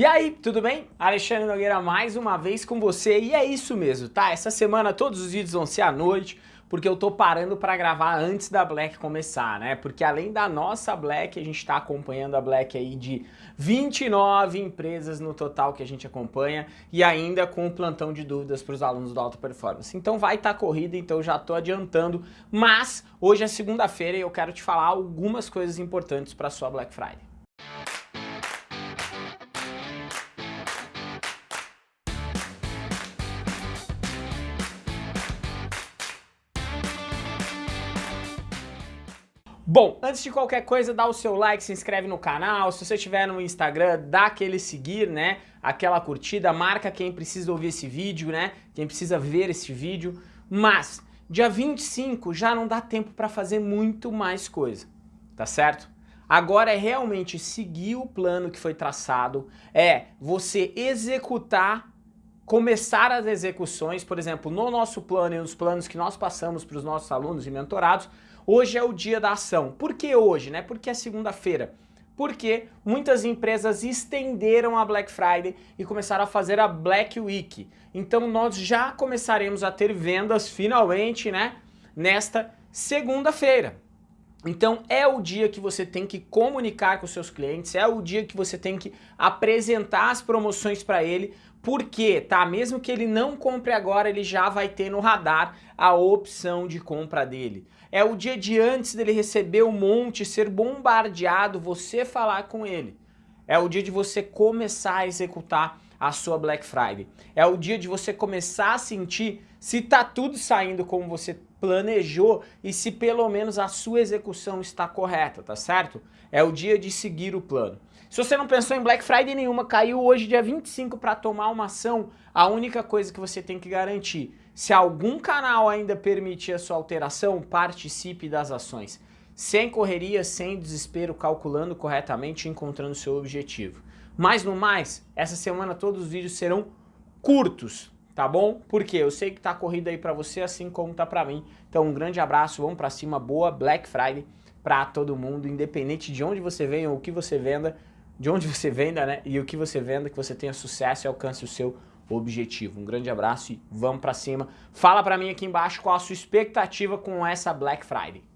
E aí, tudo bem? Alexandre Nogueira mais uma vez com você e é isso mesmo, tá? Essa semana todos os vídeos vão ser à noite, porque eu tô parando para gravar antes da Black começar, né? Porque além da nossa Black, a gente tá acompanhando a Black aí de 29 empresas no total que a gente acompanha e ainda com um plantão de dúvidas para os alunos do Alta Performance. Então vai estar tá corrida, então já tô adiantando, mas hoje é segunda-feira e eu quero te falar algumas coisas importantes para sua Black Friday. Bom, antes de qualquer coisa, dá o seu like, se inscreve no canal, se você estiver no Instagram, dá aquele seguir, né, aquela curtida, marca quem precisa ouvir esse vídeo, né, quem precisa ver esse vídeo, mas dia 25 já não dá tempo para fazer muito mais coisa, tá certo? Agora é realmente seguir o plano que foi traçado, é você executar começar as execuções, por exemplo, no nosso plano e nos planos que nós passamos para os nossos alunos e mentorados, Hoje é o dia da ação. Por que hoje? Né? Porque é segunda-feira. Porque muitas empresas estenderam a Black Friday e começaram a fazer a Black Week. Então nós já começaremos a ter vendas finalmente, né? Nesta segunda-feira. Então é o dia que você tem que comunicar com seus clientes, é o dia que você tem que apresentar as promoções para ele, porque, tá? Mesmo que ele não compre agora, ele já vai ter no radar a opção de compra dele. É o dia de antes dele receber o monte, ser bombardeado, você falar com ele. É o dia de você começar a executar a sua Black Friday. É o dia de você começar a sentir se tá tudo saindo como você planejou e se pelo menos a sua execução está correta, tá certo? É o dia de seguir o plano. Se você não pensou em Black Friday nenhuma, caiu hoje dia 25 para tomar uma ação, a única coisa que você tem que garantir, se algum canal ainda permitir a sua alteração, participe das ações. Sem correria, sem desespero, calculando corretamente e encontrando seu objetivo. Mas no mais, essa semana todos os vídeos serão curtos, tá bom? Porque eu sei que tá corrida aí pra você, assim como tá pra mim. Então um grande abraço, vamos pra cima, boa Black Friday pra todo mundo, independente de onde você venha ou o que você venda, de onde você venda, né? E o que você venda, que você tenha sucesso e alcance o seu objetivo. Um grande abraço e vamos pra cima. Fala pra mim aqui embaixo qual a sua expectativa com essa Black Friday.